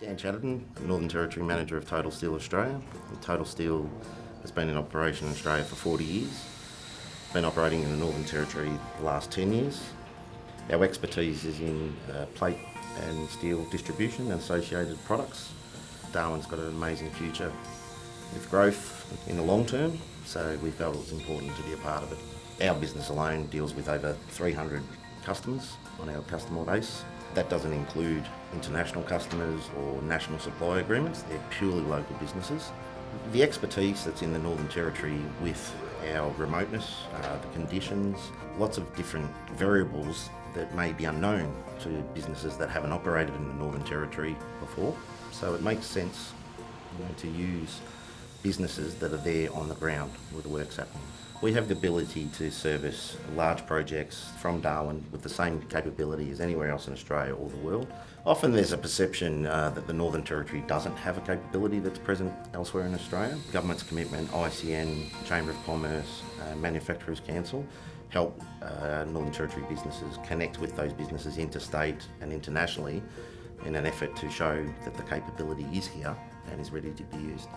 Dan Chatterton, Northern Territory Manager of Total Steel Australia. Total Steel has been in operation in Australia for 40 years. Been operating in the Northern Territory the last 10 years. Our expertise is in uh, plate and steel distribution and associated products. Darwin's got an amazing future with growth in the long term, so we felt it was important to be a part of it. Our business alone deals with over 300 customers on our customer base. That doesn't include international customers or national supply agreements, they're purely local businesses. The expertise that's in the Northern Territory with our remoteness, uh, the conditions, lots of different variables that may be unknown to businesses that haven't operated in the Northern Territory before. So it makes sense you know, to use businesses that are there on the ground where the work's happening. We have the ability to service large projects from Darwin with the same capability as anywhere else in Australia or the world. Often there's a perception uh, that the Northern Territory doesn't have a capability that's present elsewhere in Australia. Government's commitment, ICN, Chamber of Commerce, uh, Manufacturers Council help uh, Northern Territory businesses connect with those businesses interstate and internationally in an effort to show that the capability is here and is ready to be used.